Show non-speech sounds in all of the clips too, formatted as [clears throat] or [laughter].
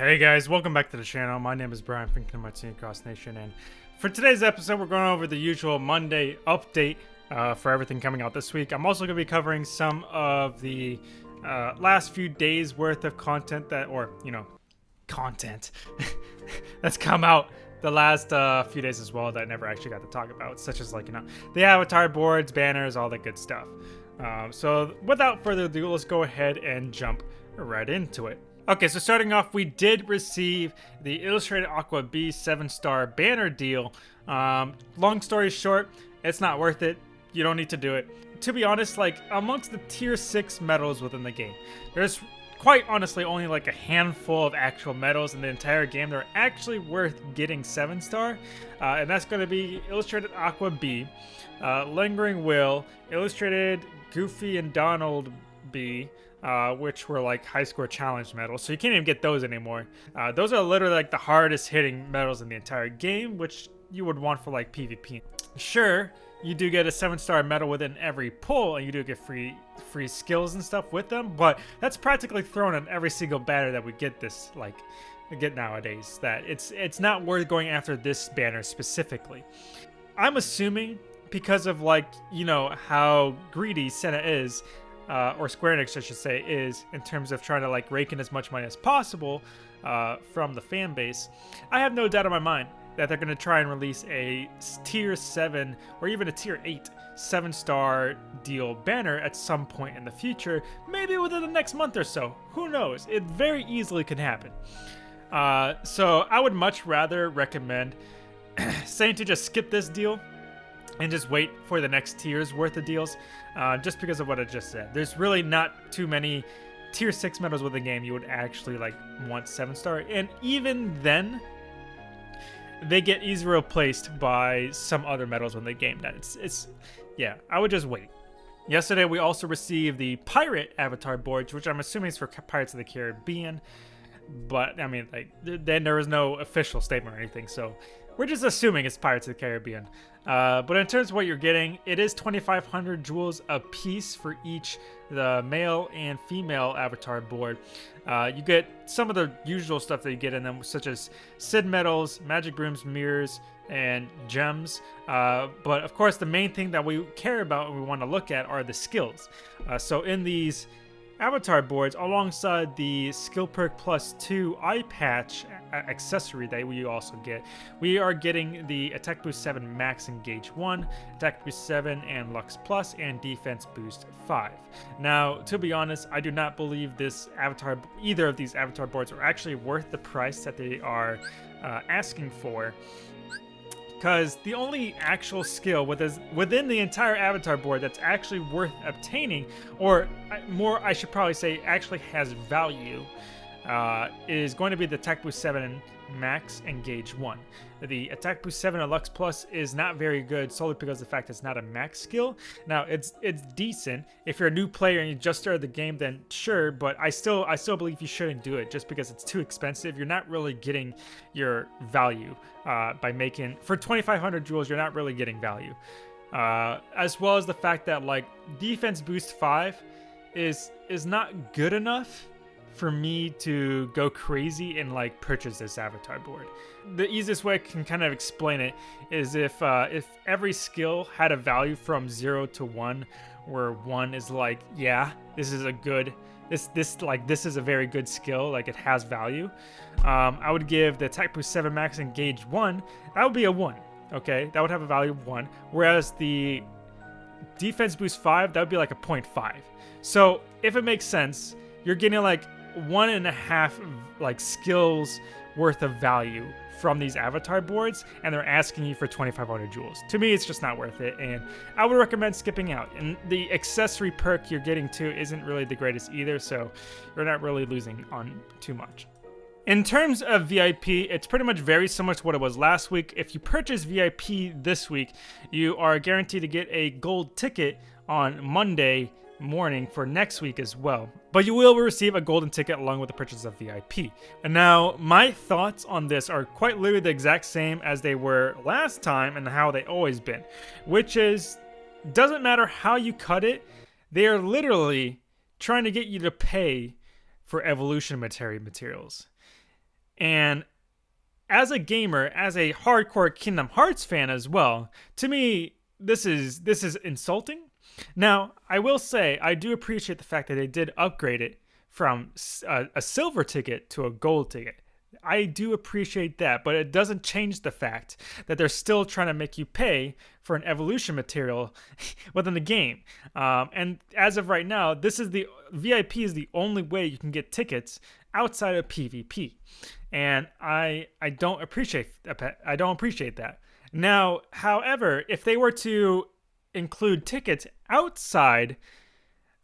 Hey guys, welcome back to the channel. My name is Brian of Team Cross Nation, and for today's episode, we're going over the usual Monday update uh, for everything coming out this week. I'm also going to be covering some of the uh, last few days worth of content that, or you know, content [laughs] that's come out the last uh, few days as well that I never actually got to talk about, such as like you know the avatar boards, banners, all that good stuff. Um, so without further ado, let's go ahead and jump right into it. Okay, so starting off, we did receive the Illustrated Aqua B 7-star banner deal. Um, long story short, it's not worth it. You don't need to do it. To be honest, like, amongst the tier 6 medals within the game, there's quite honestly only like a handful of actual medals in the entire game that are actually worth getting 7 star. Uh, and that's going to be Illustrated Aqua B, uh, Lingering Will, Illustrated Goofy and Donald B, uh, which were like high score challenge medals. So you can't even get those anymore. Uh, those are literally like the hardest hitting medals in the entire game, which you would want for like PvP. Sure, you do get a seven star medal within every pull and you do get free free skills and stuff with them, but that's practically thrown in every single banner that we get this like get nowadays that it's it's not worth going after this banner specifically. I'm assuming because of like, you know, how greedy Senna is, uh, or Square Enix, I should say, is in terms of trying to like rake in as much money as possible uh, from the fan base. I have no doubt in my mind that they're going to try and release a tier 7 or even a tier 8 7 star deal banner at some point in the future, maybe within the next month or so. Who knows? It very easily can happen. Uh, so I would much rather recommend [clears throat] saying to just skip this deal and just wait for the next tier's worth of deals, uh, just because of what I just said. There's really not too many tier 6 medals with the game you would actually like want 7 star, and even then, they get easily replaced by some other medals when the game that it's it's yeah i would just wait yesterday we also received the pirate avatar boards which i'm assuming is for pirates of the caribbean but i mean like then there was no official statement or anything so we're just assuming it's Pirates of the Caribbean. Uh, but in terms of what you're getting, it is 2,500 jewels a piece for each the male and female avatar board. Uh, you get some of the usual stuff that you get in them, such as Sid medals, magic brooms, mirrors, and gems. Uh, but of course, the main thing that we care about and we want to look at are the skills. Uh, so in these avatar boards alongside the skill perk plus 2 eye patch accessory that we also get. We are getting the attack boost 7 max engage 1 attack boost 7 and lux plus and defense boost 5 now to be honest i do not believe this avatar either of these avatar boards are actually worth the price that they are uh, asking for because the only actual skill within the entire avatar board that's actually worth obtaining, or more, I should probably say, actually has value, uh, is going to be the Attack Boost 7 Max Engage 1. The Attack Boost 7 Lux Plus is not very good solely because of the fact it's not a max skill. Now, it's it's decent. If you're a new player and you just started the game, then sure, but I still I still believe you shouldn't do it just because it's too expensive. You're not really getting your value uh, by making... For 2,500 jewels, you're not really getting value. Uh, as well as the fact that, like, Defense Boost 5 is is not good enough for me to go crazy and like purchase this avatar board. The easiest way I can kind of explain it is if uh, if every skill had a value from zero to one, where one is like, yeah, this is a good, this this like this is a very good skill, like it has value. Um, I would give the attack boost seven max engage one. That would be a one. Okay, that would have a value of one. Whereas the defense boost five, that would be like a 0.5. So if it makes sense, you're getting like one and a half like skills worth of value from these avatar boards and they're asking you for 2500 jewels. To me it's just not worth it and i would recommend skipping out. And the accessory perk you're getting to isn't really the greatest either so you're not really losing on too much. In terms of VIP, it's pretty much very similar to what it was last week. If you purchase VIP this week, you are guaranteed to get a gold ticket on Monday morning for next week as well. But you will receive a golden ticket along with the purchase of VIP. And now, my thoughts on this are quite literally the exact same as they were last time and how they always been. Which is, doesn't matter how you cut it, they are literally trying to get you to pay for evolution materials. And as a gamer, as a hardcore Kingdom Hearts fan as well, to me this is this is insulting. Now, I will say I do appreciate the fact that they did upgrade it from a, a silver ticket to a gold ticket. I do appreciate that, but it doesn't change the fact that they're still trying to make you pay for an evolution material [laughs] within the game. Um, and as of right now, this is the VIP is the only way you can get tickets outside of PvP, and I I don't appreciate I don't appreciate that. Now, however, if they were to include tickets outside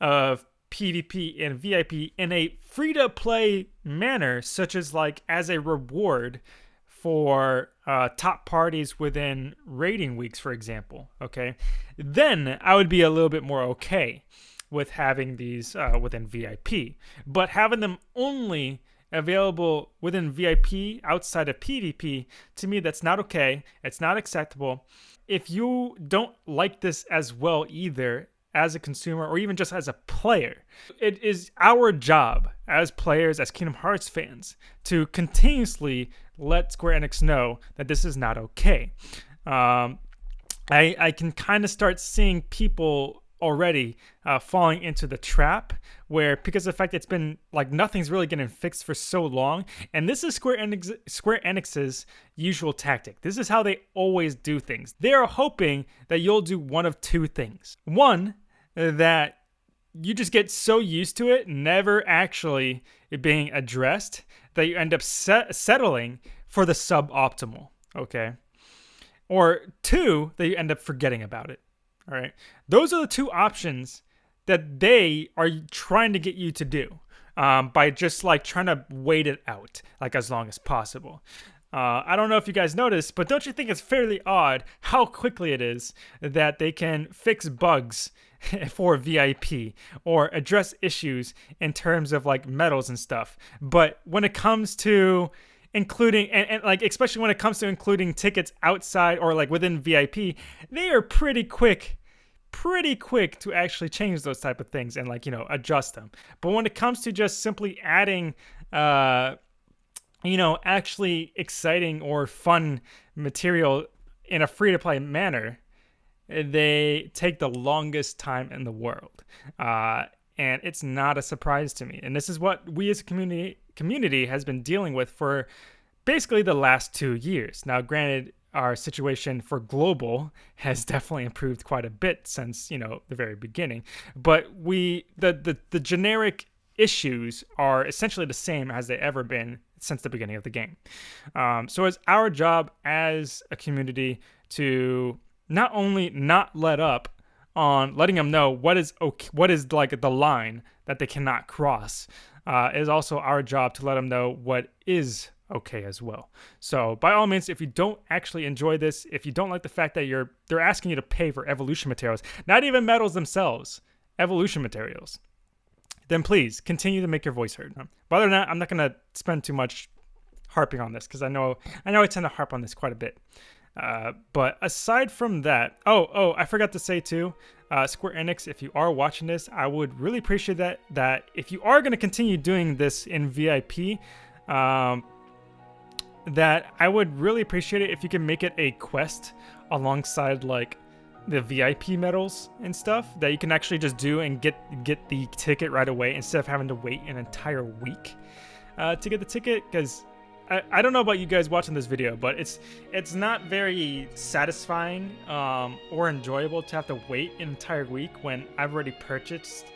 of PvP and VIP in a free to play manner, such as like as a reward for uh, top parties within rating weeks, for example. Okay, then I would be a little bit more okay with having these uh, within VIP, but having them only available within VIP outside of PvP, to me, that's not okay. It's not acceptable. If you don't like this as well either, as a consumer or even just as a player. It is our job as players, as Kingdom Hearts fans, to continuously let Square Enix know that this is not okay. Um, I, I can kind of start seeing people already uh, falling into the trap where because of the fact it's been like nothing's really getting fixed for so long and this is square enix square enix's usual tactic. This is how they always do things. They're hoping that you'll do one of two things. One that you just get so used to it never actually being addressed that you end up set- settling for the suboptimal okay? Or two that you end up forgetting about it all right. Those are the two options that they are trying to get you to do um, by just like trying to wait it out like as long as possible. Uh, I don't know if you guys noticed, but don't you think it's fairly odd how quickly it is that they can fix bugs [laughs] for VIP or address issues in terms of like medals and stuff? But when it comes to including and, and, like especially when it comes to including tickets outside or like within VIP, they are pretty quick pretty quick to actually change those type of things and like you know adjust them. But when it comes to just simply adding uh you know actually exciting or fun material in a free to play manner they take the longest time in the world. Uh and it's not a surprise to me. And this is what we as a community community has been dealing with for basically the last two years. Now, granted, our situation for global [laughs] has definitely improved quite a bit since you know the very beginning, but we the the, the generic issues are essentially the same as they ever been since the beginning of the game. Um, so it's our job as a community to not only not let up on letting them know what is okay, what is like the line that they cannot cross. Uh, is also our job to let them know what is okay as well. So by all means, if you don't actually enjoy this, if you don't like the fact that you're they're asking you to pay for evolution materials, not even metals themselves, evolution materials, then please continue to make your voice heard. But other than that, I'm not gonna spend too much harping on this because I know I know I tend to harp on this quite a bit. Uh, but aside from that, oh oh, I forgot to say too, uh, Square Enix, if you are watching this, I would really appreciate that. That if you are going to continue doing this in VIP, um, that I would really appreciate it if you can make it a quest alongside like the VIP medals and stuff that you can actually just do and get get the ticket right away instead of having to wait an entire week uh, to get the ticket because I, I don't know about you guys watching this video but it's it's not very satisfying um, or enjoyable to have to wait an entire week when I've already purchased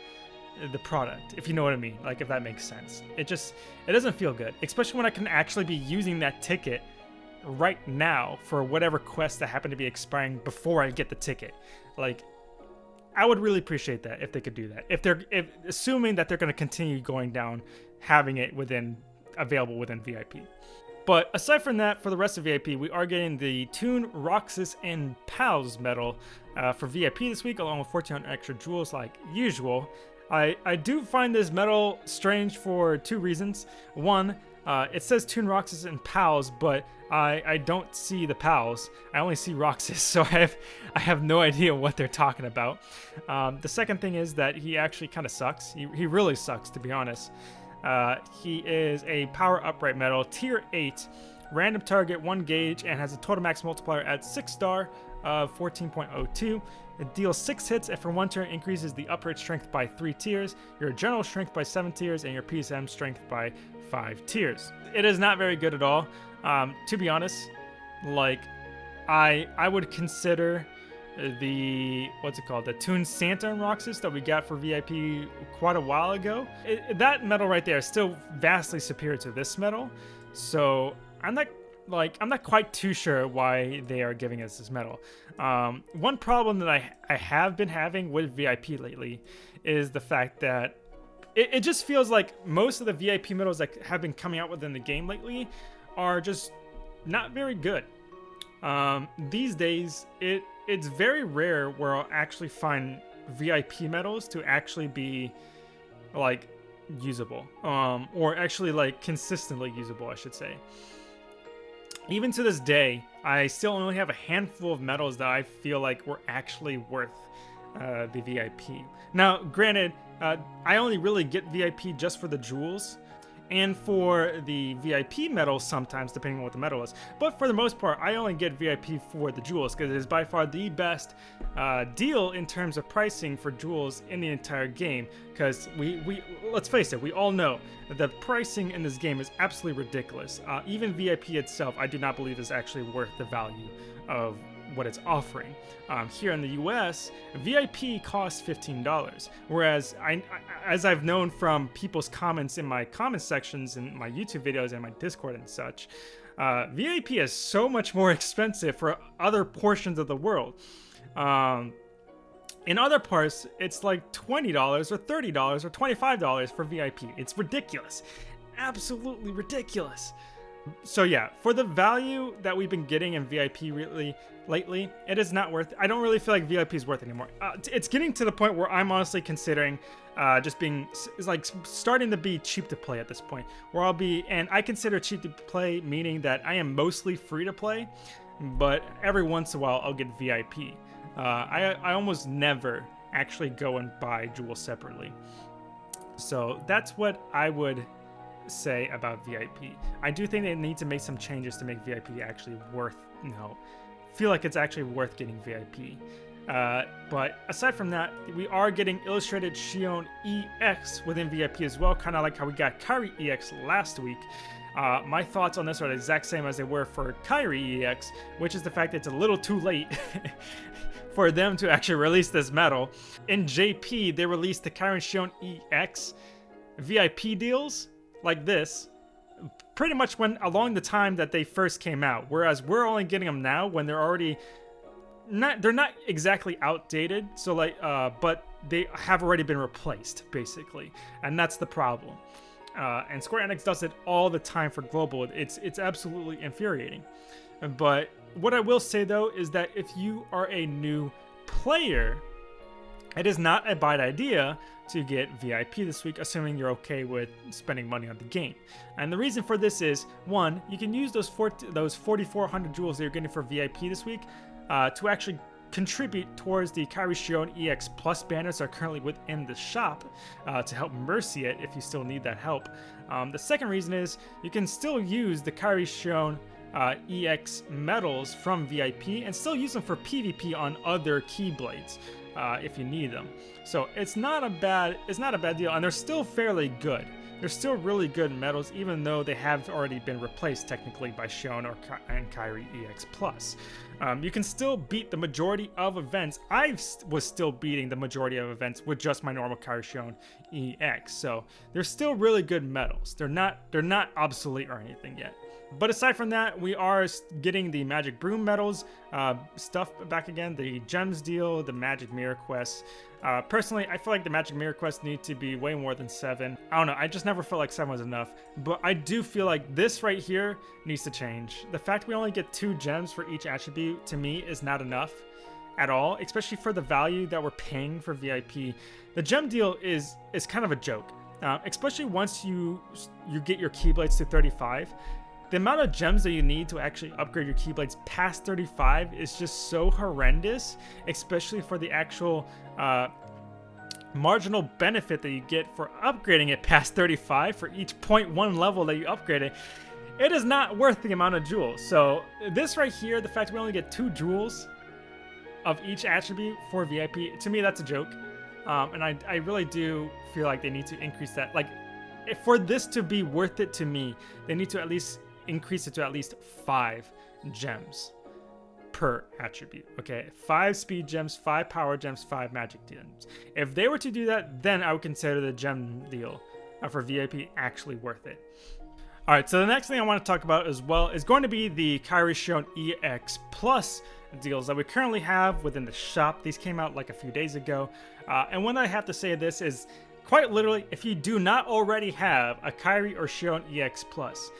the product, if you know what I mean. Like if that makes sense. It just it doesn't feel good, especially when I can actually be using that ticket right now for whatever quest that happened to be expiring before I get the ticket. Like I would really appreciate that if they could do that. If they're if assuming that they're going to continue going down having it within available within VIP. But aside from that, for the rest of VIP, we are getting the Toon, Roxas, and Pals medal uh, for VIP this week, along with 1400 extra jewels like usual. I, I do find this medal strange for two reasons. One, uh, it says Toon Roxas and Pals, but I, I don't see the Pals. I only see Roxas, [laughs] so I have I have no idea what they're talking about. Um, the second thing is that he actually kind of sucks. He, he really sucks, to be honest. Uh, he is a power upright metal, tier 8, random target, 1 gauge, and has a total max multiplier at 6 star of 14.02. It deals 6 hits and for one turn increases the upright strength by 3 tiers, your general strength by 7 tiers, and your PSM strength by 5 tiers. It is not very good at all. Um, to be honest, like, I I would consider the what's it called the Toon Santa and Roxas that we got for VIP quite a while ago. It, that medal right there is still vastly superior to this medal, so I'm not like I'm not quite too sure why they are giving us this medal. Um, one problem that I I have been having with VIP lately is the fact that it, it just feels like most of the VIP medals that have been coming out within the game lately are just not very good. Um, these days, it it's very rare where I'll actually find VIP medals to actually be like usable, um, or actually like consistently usable, I should say. Even to this day, I still only have a handful of medals that I feel like were actually worth uh, the VIP. Now, granted, uh, I only really get VIP just for the jewels, and for the VIP medals sometimes, depending on what the medal is. But for the most part, I only get VIP for the jewels because it is by far the best uh, deal in terms of pricing for jewels in the entire game. Because we, we, let's face it, we all know that the pricing in this game is absolutely ridiculous. Uh, even VIP itself, I do not believe is actually worth the value of what it's offering. Um, here in the US, VIP costs $15, whereas I, as I've known from people's comments in my comment sections in my YouTube videos and my Discord and such, uh, VIP is so much more [laughs] expensive for other portions of the world. Um, in other parts, it's like $20 or $30 or $25 for VIP. It's ridiculous. Absolutely ridiculous so yeah, for the value that we've been getting in VIP really lately, it is not worth. I don't really feel like VIP is worth anymore. Uh, it's getting to the point where I'm honestly considering uh, just being like starting to be cheap to play at this point. Where I'll be, and I consider cheap to play meaning that I am mostly free to play, but every once in a while I'll get VIP. Uh, I I almost never actually go and buy jewels separately. So that's what I would say about VIP. I do think they need to make some changes to make VIP actually worth, you know, feel like it's actually worth getting VIP. Uh, but aside from that, we are getting Illustrated Xion EX within VIP as well, kind of like how we got Kairi EX last week. Uh, my thoughts on this are the exact same as they were for Kairi EX, which is the fact that it's a little too late [laughs] for them to actually release this medal. In JP, they released the Kairi Xion EX VIP deals, like this pretty much when along the time that they first came out whereas we're only getting them now when they're already not they're not exactly outdated so like uh but they have already been replaced basically and that's the problem uh, and Square Enix does it all the time for global. It's it's absolutely infuriating. But what I will say though is that if you are a new player it is not a bad idea to get VIP this week, assuming you're okay with spending money on the game. And the reason for this is, one, you can use those 40, those 4,400 jewels that you're getting for VIP this week uh, to actually contribute towards the Kairi Xion EX Plus banners that are currently within the shop uh, to help Mercy it if you still need that help. Um, the second reason is you can still use the Kairi Xion uh, EX medals from VIP and still use them for PvP on other Keyblades uh, if you need them. So it's not a bad it's not a bad deal, and they're still fairly good. They're still really good medals, even though they have already been replaced technically by Xion or Ka and Kairi EX Plus. Um, you can still beat the majority of events. I was still beating the majority of events with just my normal Kairi Xion EX. So they're still really good medals. They're not they're not obsolete or anything yet. But aside from that, we are getting the Magic Broom medals uh, stuff back again, the Gems deal, the Magic Mirror Quest. Uh, personally, I feel like the Magic Mirror Quest need to be way more than seven. I don't know, I just never felt like seven was enough. But I do feel like this right here needs to change. The fact we only get two gems for each attribute, to me, is not enough at all, especially for the value that we're paying for VIP. The gem deal is is kind of a joke. Uh, especially once you you get your Keyblades to 35, the amount of gems that you need to actually upgrade your Keyblades past 35 is just so horrendous, especially for the actual uh, marginal benefit that you get for upgrading it past 35 for each 0.1 level that you upgrade it, it is not worth the amount of jewels. So this right here, the fact we only get two jewels of each attribute for VIP, to me that's a joke. Um, and I, I really do feel like they need to increase that. Like, for this to be worth it to me, they need to at least increase it to at least five gems per attribute. Okay, five speed gems, five power gems, five magic gems. If they were to do that, then I would consider the gem deal uh, for VIP actually worth it. All right, so the next thing I want to talk about as well is going to be the Kairi Xion EX Plus deals that we currently have within the shop. These came out like a few days ago. Uh, and what I have to say this is quite literally, if you do not already have a Kairi or Xion EX Plus,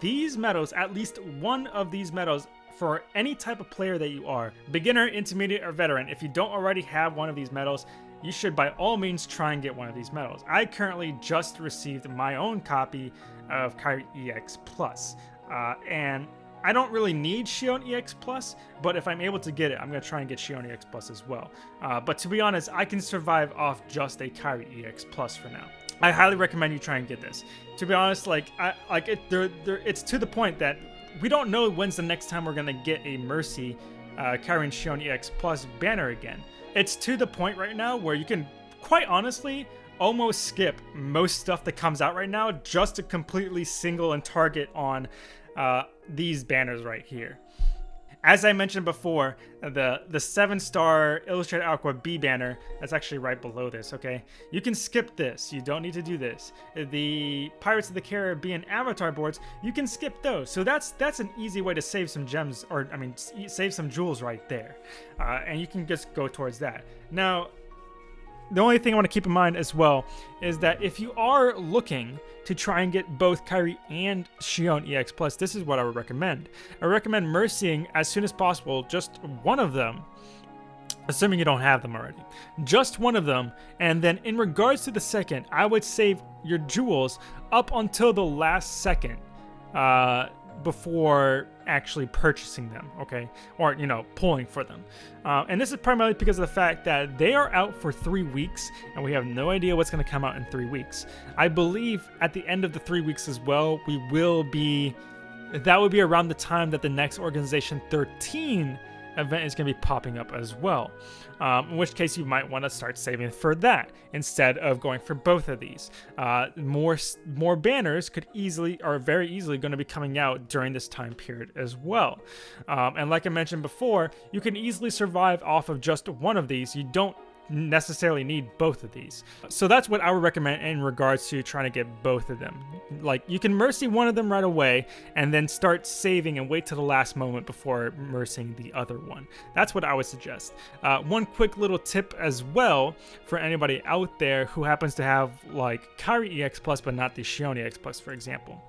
these medals, at least one of these medals for any type of player that you are, beginner, intermediate, or veteran, if you don't already have one of these medals, you should by all means try and get one of these medals. I currently just received my own copy of Kairi EX Plus, uh, and I don't really need Xion EX Plus, but if I'm able to get it, I'm going to try and get Xion EX Plus as well. Uh, but to be honest, I can survive off just a Kairi EX Plus for now. I highly recommend you try and get this. To be honest, like I like it, they're, they're, it's to the point that we don't know when's the next time we're gonna get a Mercy uh, and Xion EX Plus banner again. It's to the point right now where you can, quite honestly, almost skip most stuff that comes out right now just to completely single and target on uh, these banners right here. As I mentioned before, the, the 7-star Illustrated Aqua B banner, that's actually right below this, okay? You can skip this. You don't need to do this. The Pirates of the Caribbean avatar boards, you can skip those. So that's that's an easy way to save some gems, or I mean, save some jewels right there. Uh, and you can just go towards that. Now, the only thing I want to keep in mind as well is that if you are looking to try and get both Kairi and Xion EX Plus, this is what I would recommend. I recommend mercying as soon as possible just one of them, assuming you don't have them already. Just one of them, and then in regards to the second, I would save your jewels up until the last second. Uh, before actually purchasing them, okay? Or, you know, pulling for them. Uh, and this is primarily because of the fact that they are out for three weeks and we have no idea what's going to come out in three weeks. I believe at the end of the three weeks as well, we will be. That would be around the time that the next Organization 13 event is going to be popping up as well. Um, in which case you might want to start saving for that instead of going for both of these. Uh, more more banners could easily or very easily going to be coming out during this time period as well. Um, and like I mentioned before, you can easily survive off of just one of these. You don't necessarily need both of these. So that's what I would recommend in regards to trying to get both of them. Like you can mercy one of them right away and then start saving and wait to the last moment before mercying the other one. That's what I would suggest. Uh, one quick little tip as well for anybody out there who happens to have like Kairi EX Plus but not the Xion EX Plus for example.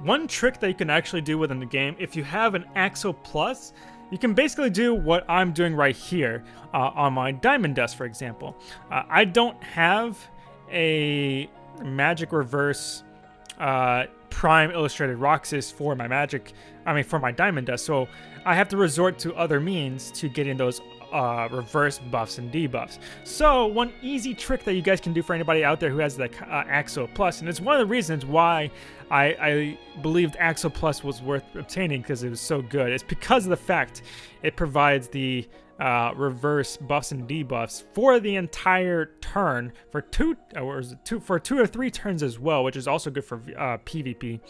One trick that you can actually do within the game, if you have an Axo Plus, you can basically do what I'm doing right here uh, on my diamond dust, for example. Uh, I don't have a magic reverse uh, prime illustrated Roxas for my magic, I mean for my diamond dust, so I have to resort to other means to getting those uh, reverse buffs and debuffs. So one easy trick that you guys can do for anybody out there who has the uh, Axo Plus, and it's one of the reasons why I, I believed Axo Plus was worth obtaining because it was so good. It's because of the fact it provides the uh, reverse buffs and debuffs for the entire turn for two or two for two or three turns as well, which is also good for uh, PvP.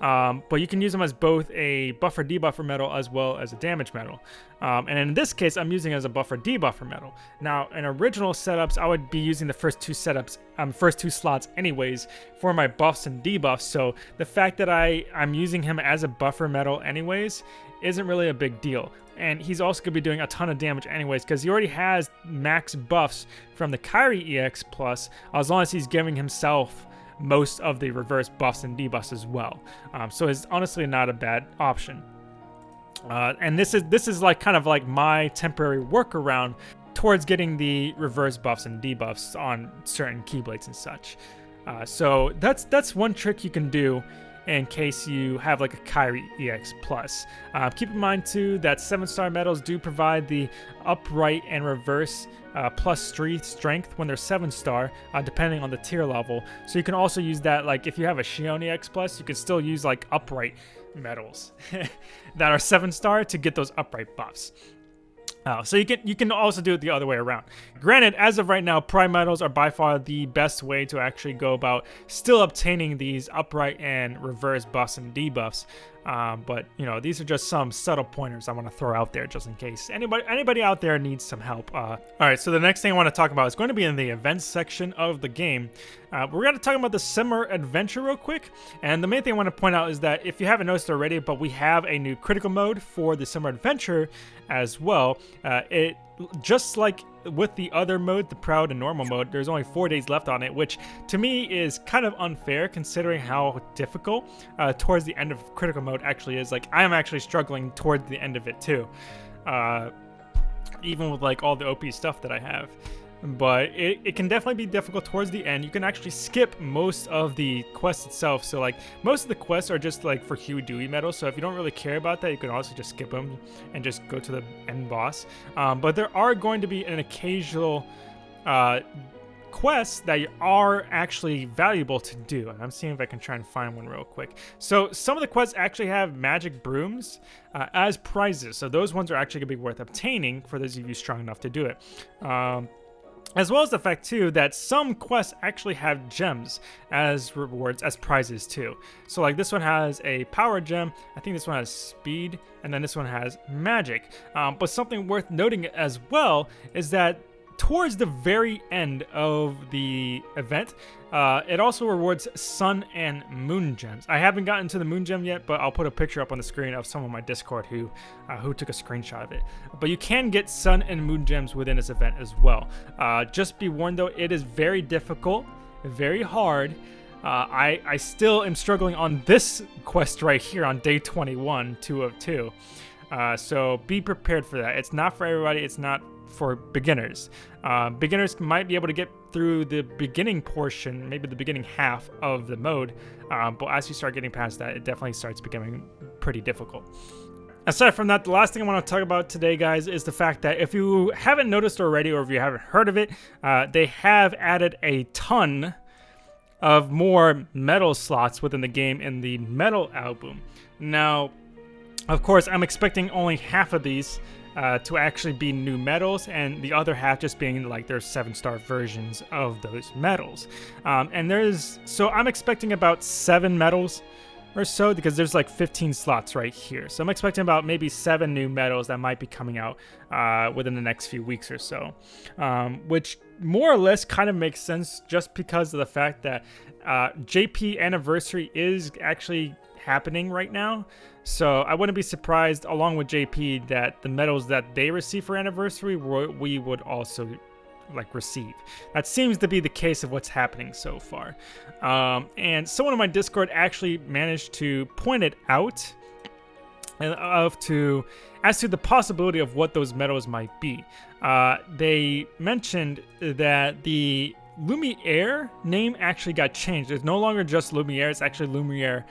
Um, but you can use them as both a buffer debuffer metal as well as a damage metal. Um, and in this case, I'm using as a buffer debuffer metal. Now, in original setups, I would be using the first two setups, um, first two slots anyways for my buffs and debuffs. So the fact that I, I'm using him as a buffer metal anyways isn't really a big deal. And he's also going to be doing a ton of damage anyways because he already has max buffs from the Kairi EX Plus as long as he's giving himself most of the reverse buffs and debuffs as well. Um, so it's honestly not a bad option. Uh, and this is this is like kind of like my temporary workaround towards getting the reverse buffs and debuffs on certain keyblades and such. Uh, so that's that's one trick you can do in case you have like a Kairi EX Plus. Uh, keep in mind too that seven star medals do provide the upright and reverse uh, plus three strength when they're seven star, uh, depending on the tier level. So you can also use that like if you have a Xion EX Plus, you can still use like upright medals [laughs] that are seven star to get those upright buffs. Uh, so you can you can also do it the other way around. Granted, as of right now, prime medals are by far the best way to actually go about still obtaining these upright and reverse buffs and debuffs. Um, but you know, these are just some subtle pointers I want to throw out there just in case anybody anybody out there needs some help. Uh, all right, so the next thing I want to talk about is going to be in the events section of the game. Uh, we're going to talk about the summer adventure real quick, and the main thing I want to point out is that if you haven't noticed already, but we have a new critical mode for the summer adventure as well. Uh, it just like with the other mode, the proud and normal mode, there's only four days left on it, which to me is kind of unfair considering how difficult uh, towards the end of critical mode actually is. Like I'm actually struggling towards the end of it too, uh, even with like all the OP stuff that I have but it, it can definitely be difficult towards the end. You can actually skip most of the quest itself. So like most of the quests are just like for Huey Dewey medals. So if you don't really care about that, you can also just skip them and just go to the end boss. Um, but there are going to be an occasional uh, quests that are actually valuable to do. And I'm seeing if I can try and find one real quick. So some of the quests actually have magic brooms uh, as prizes. So those ones are actually going to be worth obtaining for those of you strong enough to do it. Um, as well as the fact too that some quests actually have gems as rewards, as prizes too. So like this one has a power gem, I think this one has speed, and then this one has magic. Um, but something worth noting as well is that towards the very end of the event, uh, it also rewards sun and moon gems. I haven't gotten to the moon gem yet, but I'll put a picture up on the screen of someone on my Discord who uh, who took a screenshot of it. But you can get sun and moon gems within this event as well. Uh, just be warned though, it is very difficult, very hard. Uh, I, I still am struggling on this quest right here on day 21, 2 of 2. Uh, so be prepared for that. It's not for everybody. It's not for beginners. Uh, beginners might be able to get through the beginning portion, maybe the beginning half of the mode, um, but as you start getting past that, it definitely starts becoming pretty difficult. Aside from that, the last thing I want to talk about today, guys, is the fact that if you haven't noticed already or if you haven't heard of it, uh, they have added a ton of more metal slots within the game in the metal album. Now, of course, I'm expecting only half of these uh, to actually be new medals, and the other half just being like their seven star versions of those medals. Um, and there's so I'm expecting about seven medals or so because there's like 15 slots right here. So I'm expecting about maybe seven new medals that might be coming out uh, within the next few weeks or so, um, which more or less kind of makes sense just because of the fact that uh, JP Anniversary is actually happening right now. So I wouldn't be surprised, along with JP, that the medals that they receive for anniversary, we would also like receive. That seems to be the case of what's happening so far. Um, and someone in my Discord actually managed to point it out of to as to the possibility of what those medals might be. Uh, they mentioned that the Lumiere name actually got changed. It's no longer just Lumiere, it's actually Lumiere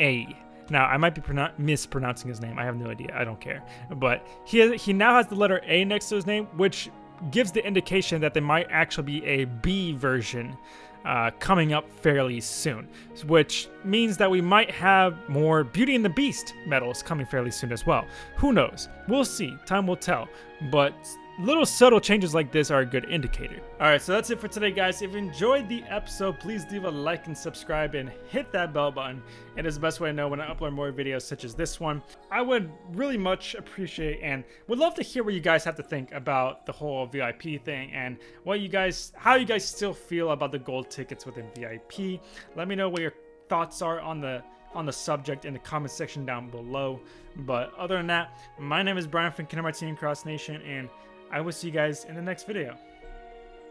A. Now, I might be mispronouncing his name. I have no idea. I don't care. But he has, he now has the letter A next to his name, which gives the indication that there might actually be a B version uh, coming up fairly soon, which means that we might have more Beauty and the Beast medals coming fairly soon as well. Who knows? We'll see. Time will tell. But little subtle changes like this are a good indicator. Alright, so that's it for today, guys. If you enjoyed the episode, please leave a like and subscribe and hit that bell button. It is the best way to know when I upload more videos such as this one. I would really much appreciate and would love to hear what you guys have to think about the whole VIP thing and what you guys, how you guys still feel about the gold tickets within VIP. Let me know what your thoughts are on the on the subject in the comment section down below. But other than that, my name is Brian from Kinder Martini Cross Nation, and I will see you guys in the next video.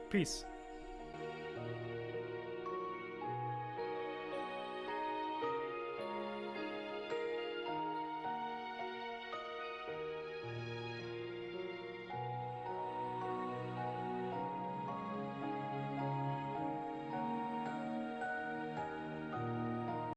Peace.